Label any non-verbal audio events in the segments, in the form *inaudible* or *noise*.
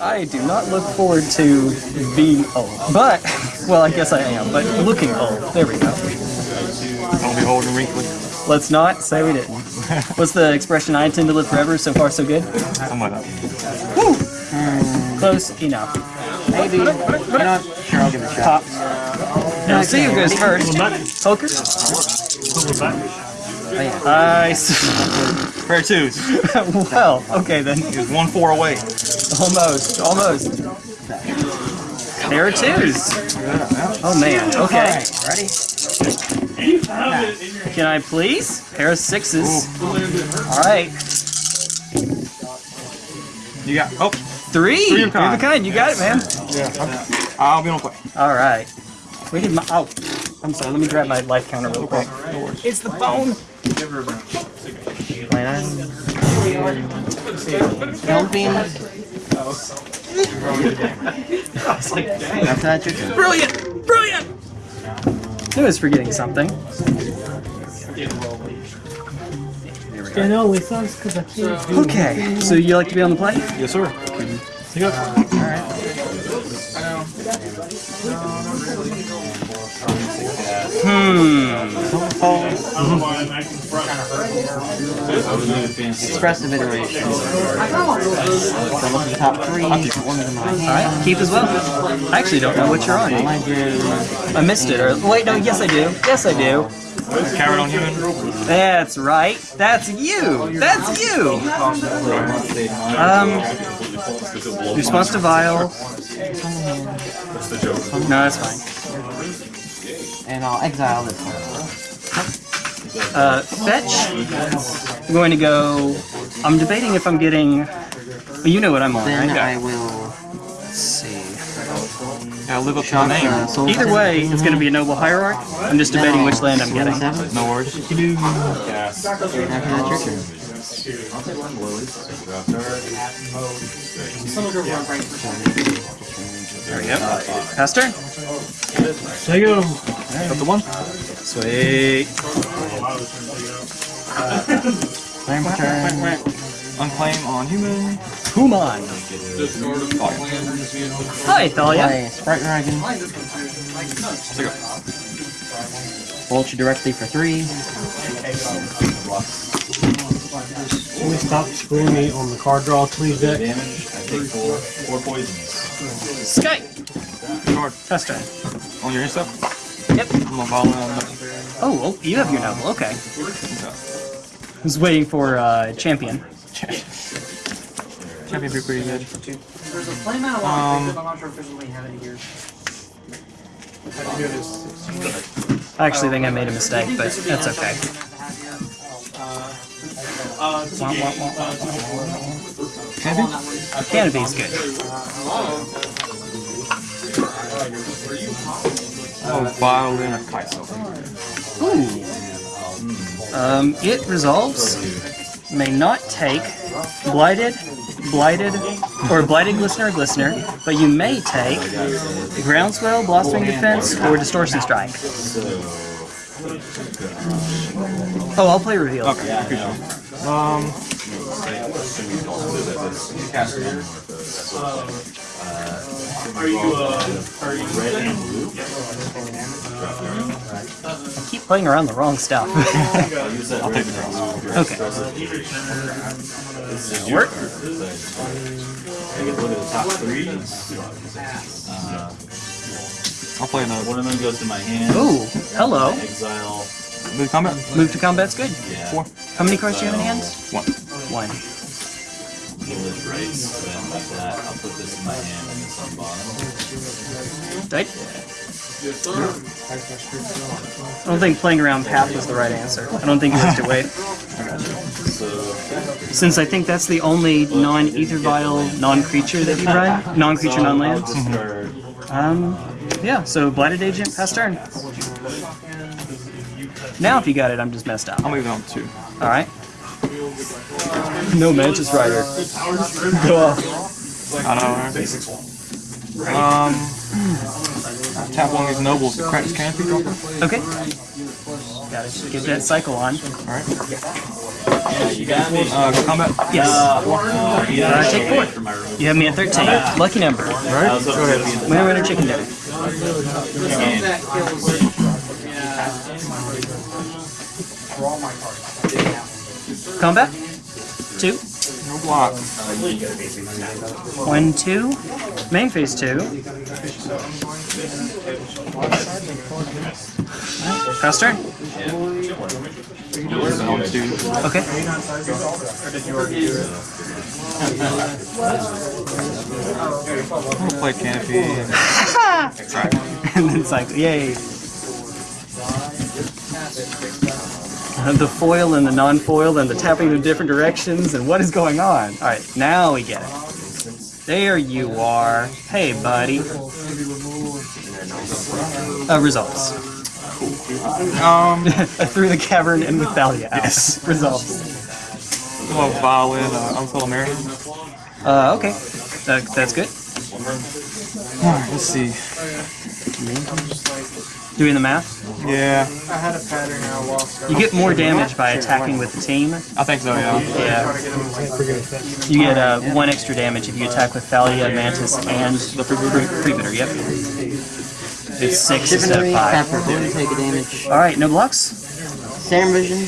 I do not look forward to being old. But, *laughs* well, I guess I am, but looking old. There we go. Don't be old and wrinkly. Let's not say we didn't. *laughs* What's the expression? I intend to live forever. So far, so good. Something like that. Close enough. Maybe. You know? Sure, I'll give it a shot. Now, see who goes first. Poker. I. s- Pair of twos. *laughs* well, okay then. He was one four away. Almost, almost. There are twos. Oh man. Okay. Ready? Can I please? Pair of sixes. All right. You got. Oh, Three. Three of Three of a kind. kind. You got it, man. Yeah. I'll be on play. All right. We need my. Oh, I'm sorry. Let me grab my life counter real quick. It's the phone. Helping. After that, your turn. Brilliant! Brilliant! I was forgetting something. It only sucks because I can't do Okay, so you like to be on the plane? Yes, sir. Hmm. Expressive iteration. So look at the top three. Put one of them in my hand. Alright, keep as well. I actually don't know what you're on. I. I missed it. Or wait, no, yes I do. Yes I do. Carrot on human. That's right. That's you. That's you. Um, response to Vial. No, that's fine. And I'll exile this one. Uh, fetch. I'm going to go. I'm debating if I'm getting. well, You know what I'm on, Then right? I will Let's see. Gotta live up to the name. uh, Either way, it's going to be a noble hierarch. I'm just debating which land I'm getting. Seven. No worries. After that, your turn. There we go. Pass turn. There you go. Got the one. Sweet. Claim turn. Unclaim on human. Human. Hi, Thalia. Play Sprite Dragon. Take a. Bolt you directly for three. Can we stop screwing me on the card draw, please, Deck? Sky. Card. Pass turn. On your stuff. Yep. I'm gonna follow on the. Oh, well, you have your novel, Okay. I was waiting for uh, champion. Champion be pretty good. There's a flame out of Um, but I'm not sure if we have it here. I actually think I made a mistake, but that's okay. Canopy's good. Oh, violin of Kaiso. Ooh. Um, it resolves. May not take blighted, blighted, or blighted glistener or glistener, but you may take groundswell, blossoming defense, or distortion strike. Oh, I'll play reveal. Okay, appreciate. Um, Are you, uh, are you I keep playing around the wrong stuff. *laughs* *laughs* I'll take the cross. okay. Work. I'll play another. One of them goes to my hand. Ooh, hello. Exile. Move to combat. Move to combat's good. Yeah. Four. How many cards do you have in hand? One. One. Village rights. Then like that. I'll put this in my hand and this on bottom. Right? I don't think playing around path was the right answer. I don't think you have to wait. Since I think that's the only non-ether vial, non-creature that you run, *laughs* non-creature, non-land. discard. Um, yeah. So blighted agent, pass turn. Now, if you got it, I'm just messed up. I'm move it on two. All right. *laughs* No Mantis Rider. Go off. I know, right? Um, I tap one of these nobles to crack this canopy dropper. Okay. Gotta get that cycle on. Alright. Uh, go combat. Yes. Uh, take four. From my room. You have me at 13. Lucky number. Right? Go ahead. Winner, winner, chicken dinner. Combat. Two. No block. One, two. Main phase two. Pass turn. Okay. I'll play Canopy. *laughs* and then cycle. Yay. Uh, *laughs* The foil and the non-foil and the tapping in different directions and what is going on? All right, now we get it. There you are. Hey, buddy. Uh, results. Um, *laughs* Through the cavern and with Thalia out. Yes. *laughs* Results. well, Violin, uh, Unsettled Mariner. Uh, okay. That, that's good. Alright, let's see. Doing the math. Yeah. I had a pattern I lost. You get more damage by attacking with the team. I think so, yeah. Yeah. You get uh, one extra damage if you attack with Thalia, Mantis, and the Freebooter, yep. It's six instead of five. take damage. Alright, no blocks? Sam vision.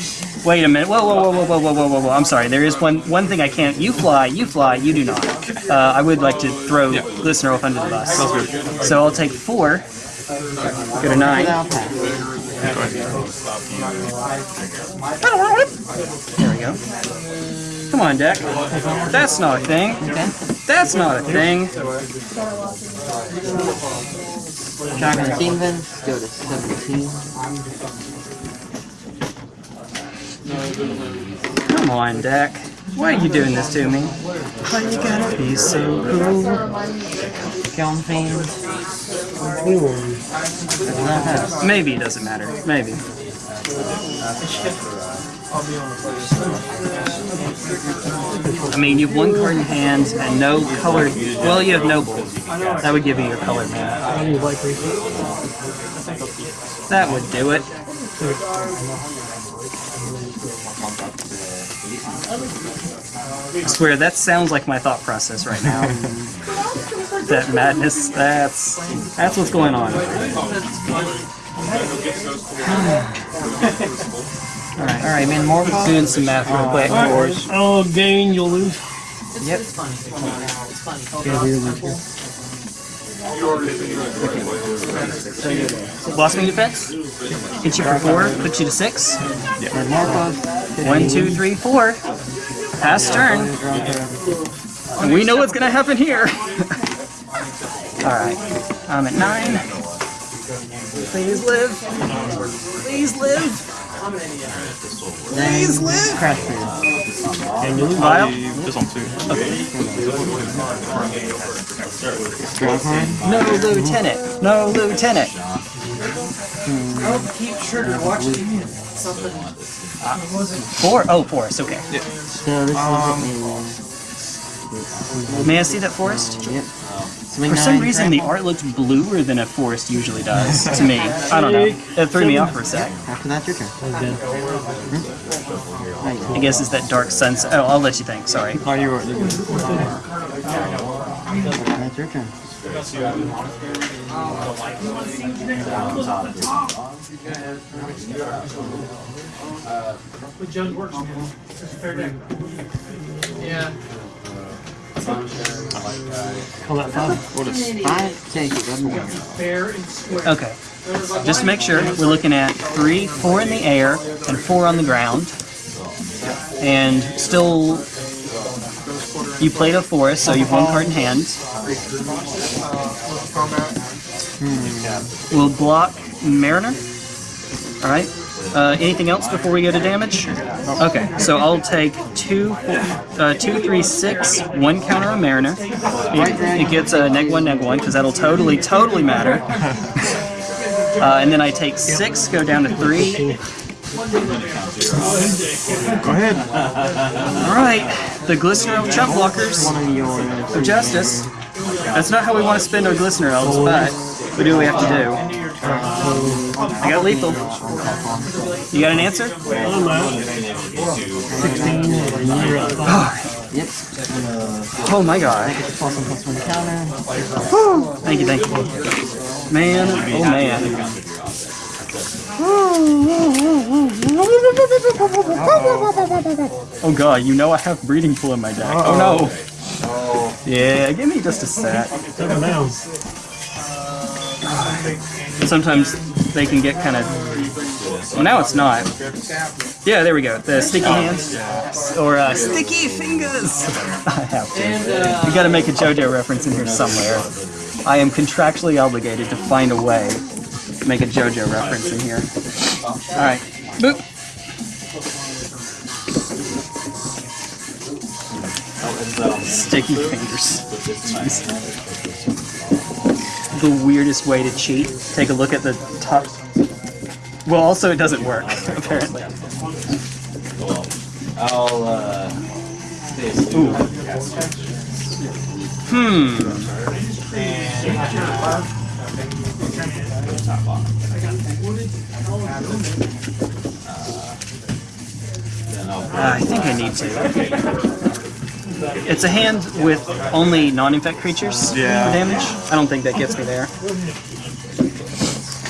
Wait a minute. Whoa, whoa, whoa, whoa, whoa, whoa, whoa, whoa. I'm sorry. There is one one thing I can't. You fly, you fly, you do not. Uh, I would like to throw yeah. Glistener off under the bus. So I'll take four Go to nine. without pass. Go ahead. There we go. Come on, deck. That's not a thing. That's not a thing. Vents, go to 17. Come on, deck. Why are you doing this to me? Why you gotta be so cruel? Fiend, Maybe it doesn't matter. Maybe. I mean, you have one card in hand and no colored. Well, you have Noble. That would give you your like reset. That would do it. I swear, that sounds like my thought process right now. *laughs* that madness, that's that's what's going on. *sighs* Alright, alright, man, more cost? Doing some math real oh. quick. I'll gain, you'll lose. Yep. Blossoming defense. Hit you for four, put you to six. And more cost. One, two, three, four. Pass turn. And we know what's gonna happen here. *laughs* Alright. I'm at nine. Please live. Please live. Please live! Crash Period. Vial. This one too. Draw a card. No lieutenant. No lieutenant. Four? Oh, forest. Okay. So this Um, is May I see that forest? a, yep. For some reason, the art looked bluer than a forest usually does to me. *laughs* I don't know. It threw me off for a sec. After that, your turn. Right, I guess it's that dark sunset. Oh, I'll let you think. Sorry. Oh, you were. You that's man. It's a fair deck. Yeah. On that. What is? Five, take it, one. Fair and square. Okay. Just to make sure, we're looking at three, four in the air, and four on the ground. And still, you played a forest, so you've one card in hand. We'll block Mariner. All right. Uh, anything else before we go to damage? Okay, so I'll take two, uh, two, three, six, one counter on Mariner. It, it gets a neg one, neg one, because that'll totally, totally matter. *laughs* Uh, and then I take six, go down to three. Go ahead. All right, the Glistener Elf Chump Blockers of Justice. That's not how we want to spend our Glistener Elves, but we do what we have to do. I got lethal. You got an answer? I'm out. 16, *sighs* and you're at 5. Yep. Oh my god. Thank you, thank you. Man, oh man. Oh god, you know I have breeding pool in my deck. Oh no. Yeah, give me just a sec. Sometimes they can get kind of. Well, now it's not. Yeah, there we go. The sticky hands or uh, sticky fingers. *laughs* I have to. We got to make a JoJo reference in here somewhere. I am contractually obligated to find a way to make a JoJo reference in here. All right, boop. Sticky fingers. Jeez. The weirdest way to cheat. Take a look at the top. Well, also it doesn't work *laughs* apparently. I'll, uh. Ooh. Hmm. Top bottom. I'll Uh, I think I need to. It's a hand with only non-infect creatures Yeah. damage. I don't think that gets me there.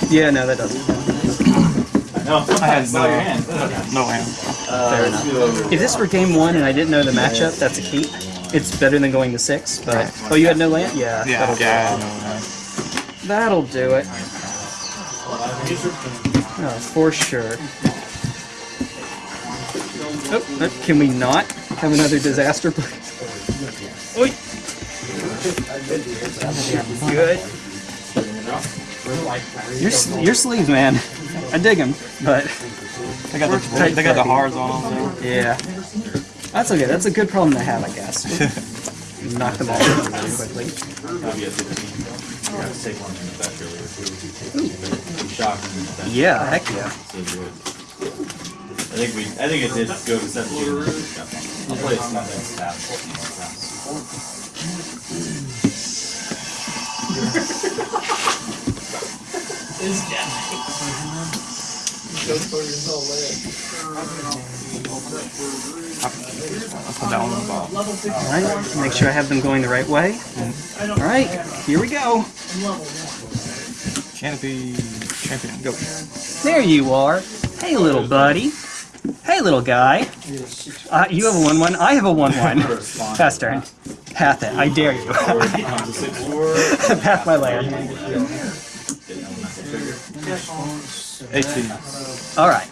Yeah, no, that doesn't. No, I had no, hand. no hand. Fair enough. If this were game one and I didn't know the matchup, that's a keep. It's better than going to six, but oh, you had no land? Yeah, Yeah, yeah, no hand. That'll do it. Oh, for sure. Oh, can we not have another disaster, please? Oi. Good. Your, s- your sleeves, man. I dig them, but They got the they got the hards on them. yeah. That's okay. That's a good problem to have, I guess. *laughs* Knock them all over really quickly. Maybe a 15. Yeah, take one from the back earlier. Shock in the back. Yeah, heck yeah. So good. I think we, I think it did go to 17. I'll play it something tap. I'll put that one on the. Alright, make sure I have them going the right way. Alright, here we go. Canopy champion, go. There you are. Hey, little buddy. Hey, little guy. Uh, you have a 1 1. I have a 1 1. Fast turn. Path it. I dare you. *laughs* Path my land. 18. Alright.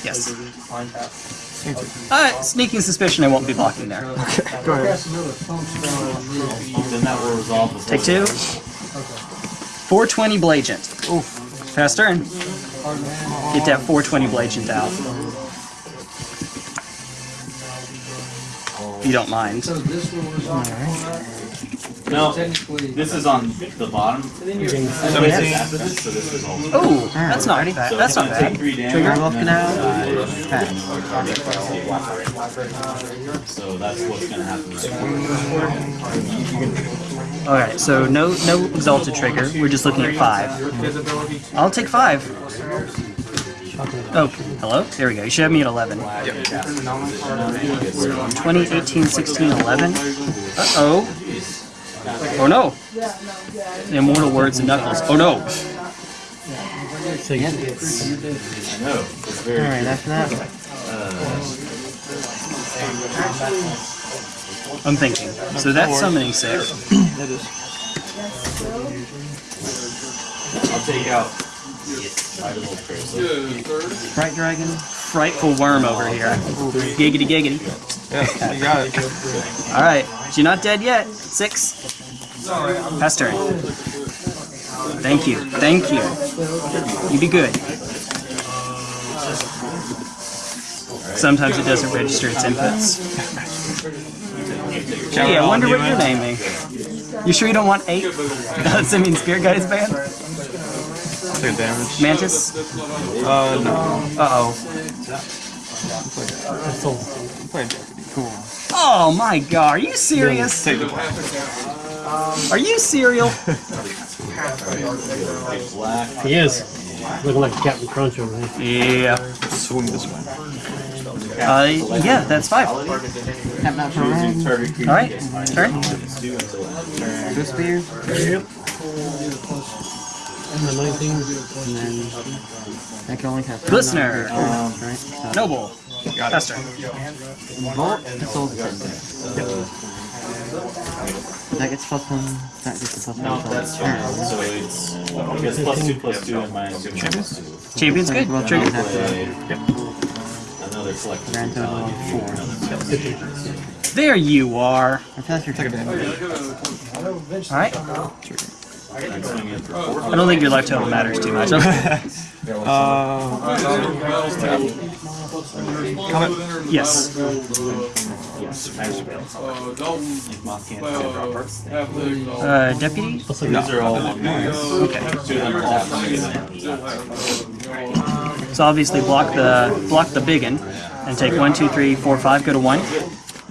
Trigger. Yes. Alright, sneaking suspicion I won't be blocking there. *laughs* Okay, Go ahead. Then that will resolve the Take two. 420 Blagent. Fast turn. Get that 420 Blagent out. If you don't mind. No, this is on the bottom. So this after so this is all. Oh, that's not bad. That's not Take bad. Trigger. and looking then, at. uh, So that's what's gonna happen. Alright, so no no exalted trigger. We're just looking at five. I'll take five. Oh, hello? There we go. You should have me at 11. 20, 18, 16, 11. Uh-oh. Oh no. Immortal words and knuckles. Oh no. Yep. I know, it's very. Alright, after that. I'm thinking. So that's summoning six. That is. I'll take out. Fright Dragon. Frightful worm over here. Giggity giggity. Yeah, you got it. Alright. You're not dead yet. Six. Pass turn. Thank you. Thank you. You be good. Sometimes it doesn't register its inputs. Gee, I wonder what you're naming. You sure you don't want eight? *laughs* Does it mean Spirit Guide is banned? Take damage. Mantis? Uh, no. Uh-oh. Play deputy. Cool. Oh my god, are you serious? Take the Are you cereal? He is. Looking like Captain Crunch over here. Yeah. Swing this way. Uh, yeah, that's five. All Tap that for red. right, turn. Two spear. Yep. And the 19. And then I can only cast one Glistener. non-creature, right? So, Noble. Got it. Faster. Bolt, Soul Descendant. That gets plus one. That gets a plus one. until its turn. So it's, it's plus two, plus two, and minus two, minus two. Champion's So good. both of Trigger. those Another select. Grand total of four. There you are. I feel like you're taking All right. I don't think your life total matters too much. *laughs* Uh, comment. yes. Uh, deputy. These are all. Okay. So obviously block the block the big one and take one, two, three, four, five. Go to one.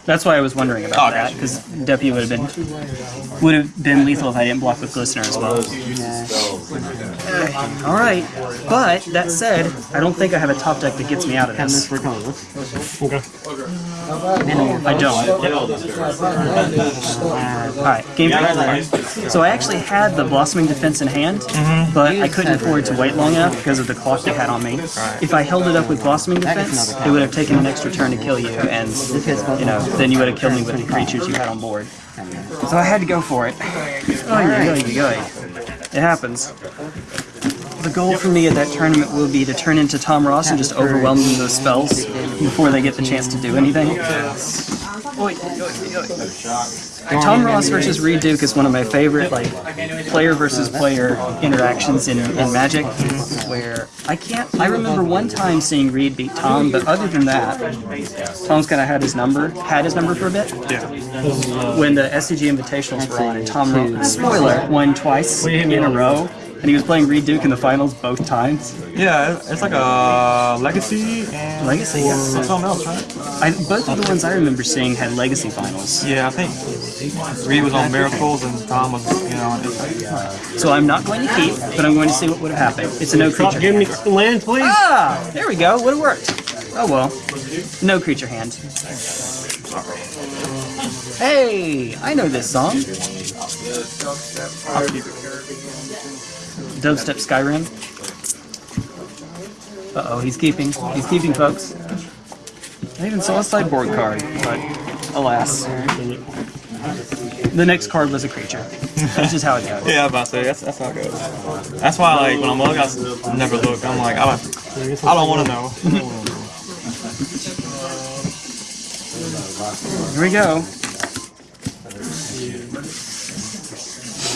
That's why I was wondering about Oh, that gotcha. because deputy would have been would have been lethal if I didn't block with glistener as well. All right, but that said, I don't think I have a top deck that gets me out of Have this this. for colorless. Okay. I don't. All right, game three. So I actually had the blossoming defense in hand, mm-hmm. but I couldn't afford to wait long enough because of the clock they had on me. If I held it up with blossoming defense, it would have taken an extra turn to kill you, and you know, then you would have killed me with the creatures you had on board. So I had to go for it. Oh, yeah, yeah, It happens. The goal for me at that tournament will be to turn into Tom Ross and just overwhelm them with those spells before they get the chance to do anything. Tom Ross versus Reid Duke is one of my favorite like player versus player interactions in, in Magic, where I can't. I remember one time seeing Reid beat Tom, but other than that, Tom's kind of had his number, had his number for a bit. Yeah. When the SCG Invitationals were on, and Tom spoiler won twice in a row, and he was playing Reid Duke in the finals both times. Yeah, it's like a legacy and Legacy, yeah. something else, right? I, both of the ones I remember seeing had Legacy finals. Yeah, I think Reid was on Miracles and Tom was, you know, on So I'm not going to keep, but I'm going to see what would have happened. It's a no Stop creature. giving me hand. land, please. Ah, there we go. Would have worked. Oh well. No creature hand. Hey, I know this song. Dubstep Skyrim. Uh oh, he's keeping. He's keeping, folks. I even saw a sideboard card, but alas. The next card was a creature. That's just how it goes. *laughs* Yeah, I'm about to say that's, that's how it goes. That's why, like, when I'm looking, I never look. I'm like, I don't, I don't want to know. *laughs* Here we go.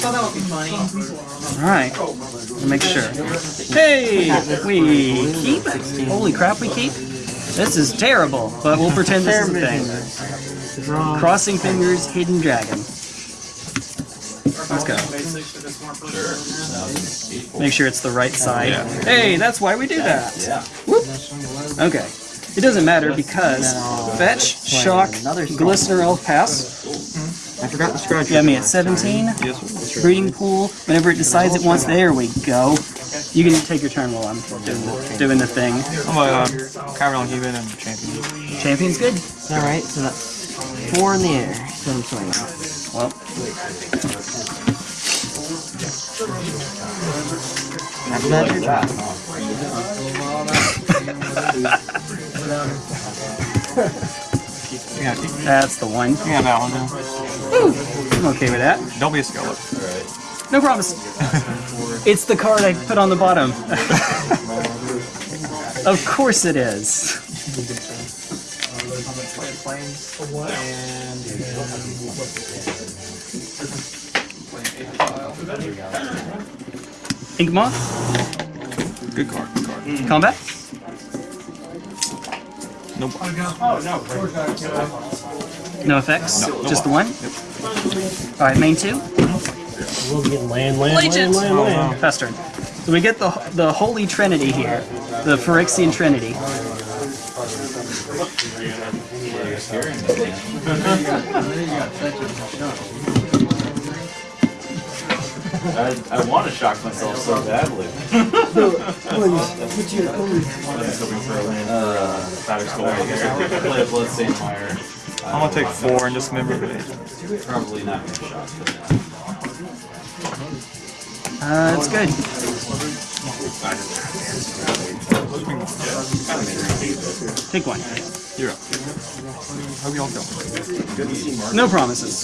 Thought that would be funny. Alright, let make sure. Hey! We keep? Holy crap, we keep? This is terrible, but we'll pretend this is a thing. Crossing fingers, hidden dragon. Let's go. Make sure it's the right side. Hey, that's why we do that. Whoop. Okay. It doesn't matter because fetch, shock, glistener, elf pass. I forgot the scratch. You got me at 17. Breeding pool. Whenever it decides it wants, there we go. You can take your turn while I'm doing the, doing the thing. I'm a uh, carry on keeping and champion. Champion's good. Alright, so that's four in the air. So I'm swinging. Well, After that, your job. Yeah, keep, that's the one. yeah, that one. Yeah. I'm okay with that. Don't be a skeleton. No promise. *laughs* it's the card I put on the bottom. *laughs* of course it is. Ink Moth, Good card. Good card. Mm. combat. Nope. Oh, no effects, just the one. All right, main two. We'll get land, land, land, Legends. land, land. Fester. So we get the the holy trinity here, the Phyrexian trinity. I, I want to shock myself so badly. *laughs* *laughs* I was hoping for a Uh, Batter's goal. *laughs* Play a Bloodstained Mire. I'm gonna take four and just member it. Probably not gonna shock, but Uh, it's good. Take one. You're up. Hope y'all go. No promises.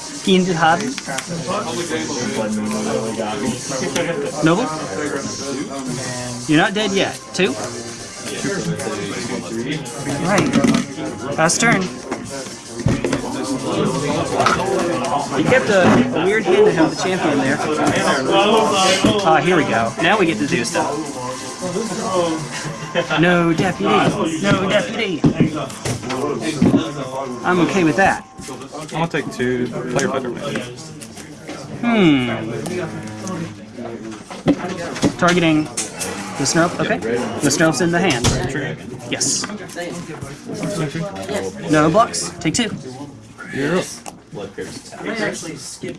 Fiended Harden. Noble. You're not dead yet. Two. Right. Last turn. You kept a, a weird hand to have the champion there. Ah, here we go. Now we get to do stuff. *laughs* No deputy. No deputy. I'm okay with that. I'm gonna take two. Player better man. Hmm. Targeting the Snarf. Okay. The Snarf's in the hand. Yes. No blocks. Take two. Blood Crypt's Yeah,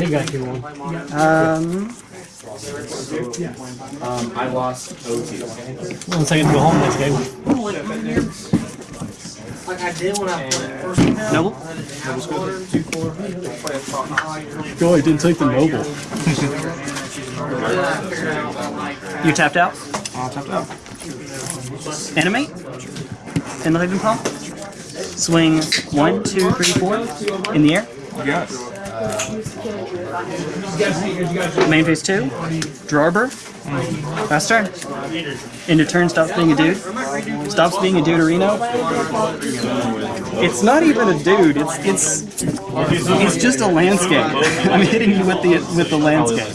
he got you one. Um. Um, I lost OT. One second to go home next game. Like I did when I first came out. Noble. Go, I didn't take the mobile. *laughs* You tapped out. I'll tap out. Animate. In the living palm. Swing one, two, three, four. In the air. You got it. Main phase two. Drawber. Last turn. Into turn stops being a dude. Stops being a dude duderino. It's not even a dude. It's it's it's just a landscape. I'm hitting you with the with the landscape.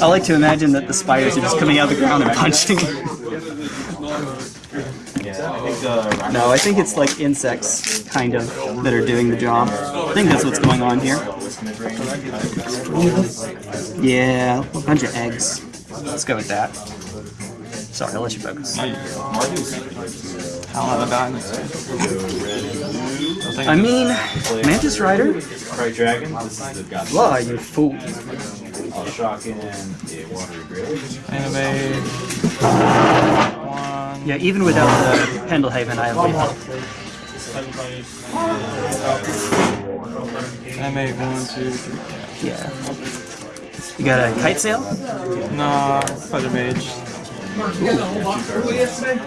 I like to imagine that the spiders are just coming out of the ground and *laughs* punching. No, I think it's like insects, kind of, that are doing the job. I think that's what's going on here. Yeah, a bunch of eggs. Let's go with that. Sorry, I'll let you focus. I'll have a die next I mean, Mantis Rider? Bright Dragon, this is the god. Lie, you fool. I'll shock in a watery grave. Anime. One. Yeah, even without the Pendelhaven, I have lethal. Anime. One, two, three. Yeah. You got a kite sail? Nah, Feather Mage.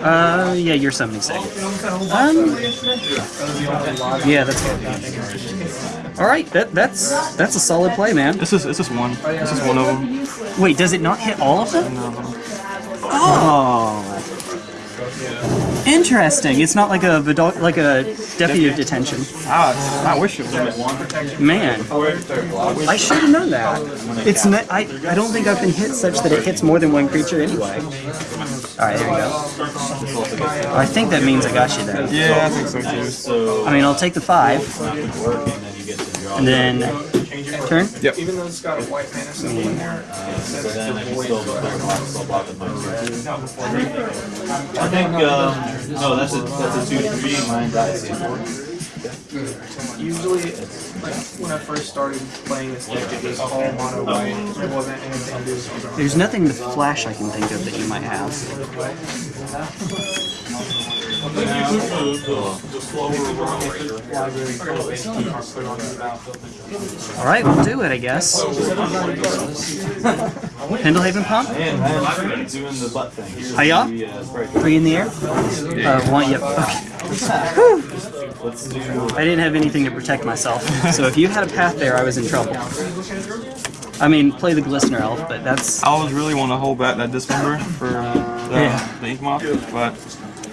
Uh, yeah, you're summoning sick. Um, yeah, that's good. All right, that that's that's a solid play, man. This is this is one. This is one of them. Wait, does it not hit all of them? No. Oh, interesting. It's not like a like a deputy of detention. Ah, I wish it was. Man, I should have known that. It's not, I I don't think I've been hit such that it hits more than one creature anyway. All right, there you go. I think that means I got you there. Yeah, I think so too. So, I mean, I'll take the five, and then you get to draw. and then turn. Yep. Even though it's got a white mana symbol in there, So then I can still go back off, so I'll block the punch. I think, um, no, that's a, that's a two, three, mine dies. usually, like when I first started playing this deck, it was all mono white. There wasn't anything to do. There's nothing with flash I can think of that you might have. *laughs* *laughs* All right, we'll do it, I guess. Pendelhaven pump. Doing the butt thing. The, uh. Three in the air. Uh, one. Yep. Okay. I didn't have anything to protect myself, so if you had a path there, I was in trouble. I mean, play the Glistener Elf, but that's I always really want to hold back that dismember for the, Yeah. the ink moth, but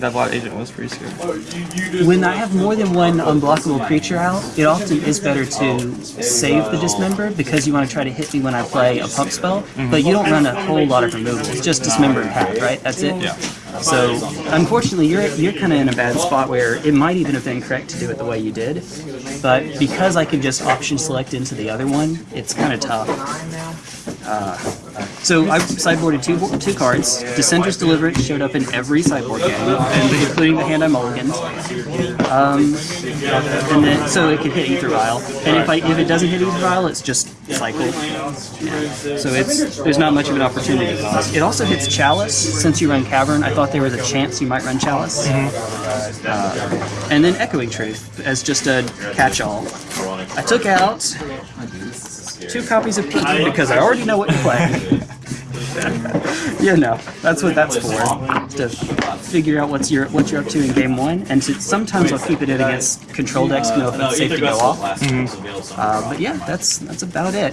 that Blight Agent was pretty scary. When I have more than one unblockable creature out, it often is better to save the Dismember because you want to try to hit me when I play a pump spell, mm-hmm. but you don't run a whole lot of removals, just Dismember and Path, right? That's it? Yeah. So, unfortunately, you're, you're kind of in a bad spot where it might even have been correct to do it the way you did, but because I can just option select into the other one, it's kind of tough. Uh, So I sideboarded two two cards. Dissenter's Deliverance showed up in every sideboard game, and including the hand I mulliganed. Um, and then so it can hit Ether Vial, and if I if it doesn't hit Ether Vial, it's just cycle. Yeah. So it's there's not much of an opportunity. It also hits Chalice since you run Cavern. I thought there was a chance you might run Chalice. Uh, and then Echoing Truth as just a catch-all. I took out two copies of Pete because I already know what you play. *laughs* you know, that's what that's for. To figure out what's your what you're up to in game one, and to, sometimes I'll keep it in against control decks to know if it's safe to go off. Uh, but yeah, that's that's about it.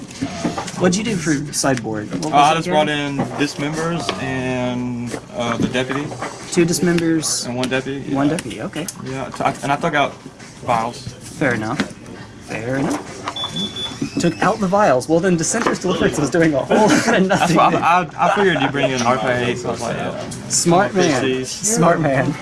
What'd you do for sideboard? Uh, I just again? brought in Dismembers and uh, the Deputy, two dismembers, and one Deputy. one deputy. Okay, Yeah, and I took out Vials. fair enough. Fair enough. Took out the vials. Well, then Dissenter's Deliverance was doing a whole lot of nothing. I, I, I figured you'd bring in RPA, was like, yeah. Smart man. Smart man.